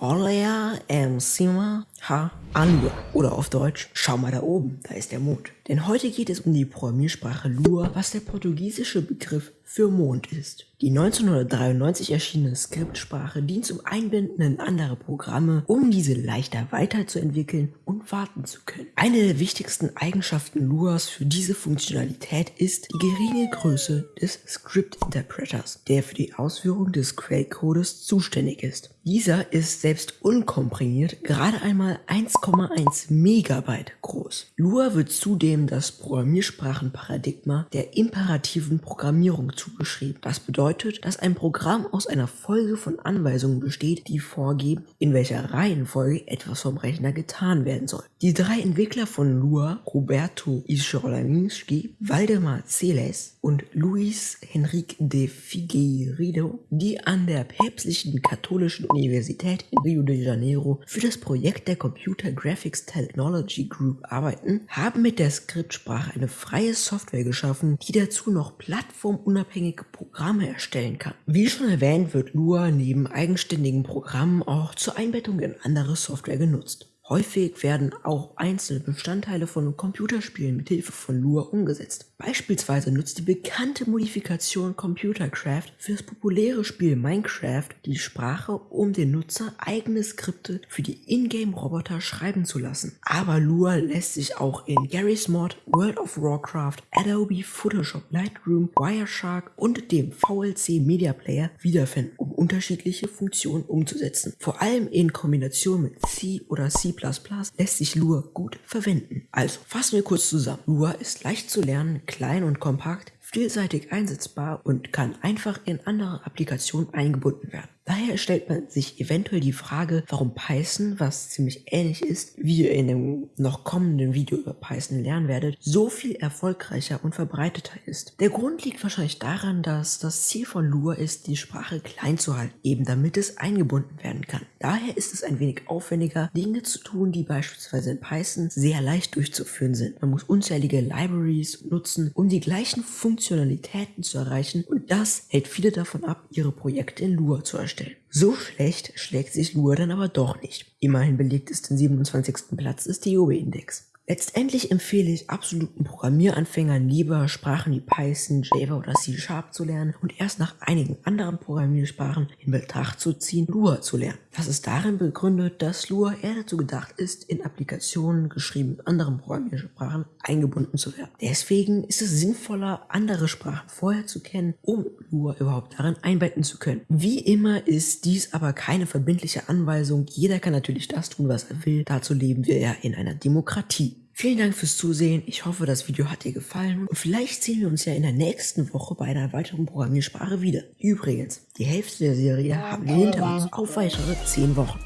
我嚟啊。Em cima ha Alua. Oder auf Deutsch, schau mal da oben, da ist der Mond. Denn heute geht es um die Programmiersprache Lua, was der portugiesische Begriff für Mond ist. Die 1993 erschienene Skriptsprache dient zum Einbinden in andere Programme, um diese leichter weiterzuentwickeln und warten zu können. Eine der wichtigsten Eigenschaften Luas für diese Funktionalität ist die geringe Größe des Script Interpreters, der für die Ausführung des Quellcodes zuständig ist. Dieser ist selbst unkomprimiert gerade einmal 1,1 Megabyte groß. Lua wird zudem das Programmiersprachenparadigma der imperativen Programmierung zugeschrieben. Das bedeutet, dass ein Programm aus einer Folge von Anweisungen besteht, die vorgeben, in welcher Reihenfolge etwas vom Rechner getan werden soll. Die drei Entwickler von Lua, Roberto Ischolaminski, Waldemar Celes und Luis Henrique de Figueiredo, die an der päpstlichen katholischen Universität in Rio de Janeiro für das Projekt der Computer Graphics Technology Group arbeiten, haben mit der Skriptsprache eine freie Software geschaffen, die dazu noch plattformunabhängige Programme erstellen kann. Wie schon erwähnt, wird Lua neben eigenständigen Programmen auch zur Einbettung in andere Software genutzt. Häufig werden auch einzelne Bestandteile von Computerspielen mit Hilfe von Lua umgesetzt. Beispielsweise nutzt die bekannte Modifikation Computercraft für das populäre Spiel Minecraft die Sprache, um den Nutzer eigene Skripte für die Ingame-Roboter schreiben zu lassen. Aber Lua lässt sich auch in Garry's Mod, World of Warcraft, Adobe Photoshop Lightroom, Wireshark und dem VLC Media Player wiederfinden, unterschiedliche Funktionen umzusetzen. Vor allem in Kombination mit C oder C++ lässt sich Lua gut verwenden. Also fassen wir kurz zusammen. Lua ist leicht zu lernen, klein und kompakt, vielseitig einsetzbar und kann einfach in andere Applikationen eingebunden werden. Daher stellt man sich eventuell die Frage, warum Python, was ziemlich ähnlich ist, wie ihr in dem noch kommenden Video über Python lernen werdet, so viel erfolgreicher und verbreiteter ist. Der Grund liegt wahrscheinlich daran, dass das Ziel von Lua ist, die Sprache klein zu halten, eben damit es eingebunden werden kann. Daher ist es ein wenig aufwendiger, Dinge zu tun, die beispielsweise in Python sehr leicht durchzuführen sind. Man muss unzählige Libraries nutzen, um die gleichen Funktionalitäten zu erreichen und das hält viele davon ab, ihre Projekte in Lua zu erstellen. So schlecht schlägt sich Lua dann aber doch nicht. Immerhin belegt es den 27. Platz des TOB-Index. Letztendlich empfehle ich absoluten Programmieranfängern lieber Sprachen wie Python, Java oder C Sharp zu lernen und erst nach einigen anderen Programmiersprachen in Betracht zu ziehen, Lua zu lernen. Das ist darin begründet, dass Lua eher dazu gedacht ist, in Applikationen geschrieben in anderen Programmiersprachen eingebunden zu werden. Deswegen ist es sinnvoller, andere Sprachen vorher zu kennen, um Lua überhaupt darin einbetten zu können. Wie immer ist dies aber keine verbindliche Anweisung. Jeder kann natürlich das tun, was er will. Dazu leben wir ja in einer Demokratie. Vielen Dank fürs Zusehen. Ich hoffe, das Video hat dir gefallen und vielleicht sehen wir uns ja in der nächsten Woche bei einer weiteren Programmiersprache wieder. Übrigens, die Hälfte der Serie haben wir hinter uns auf weitere 10 Wochen.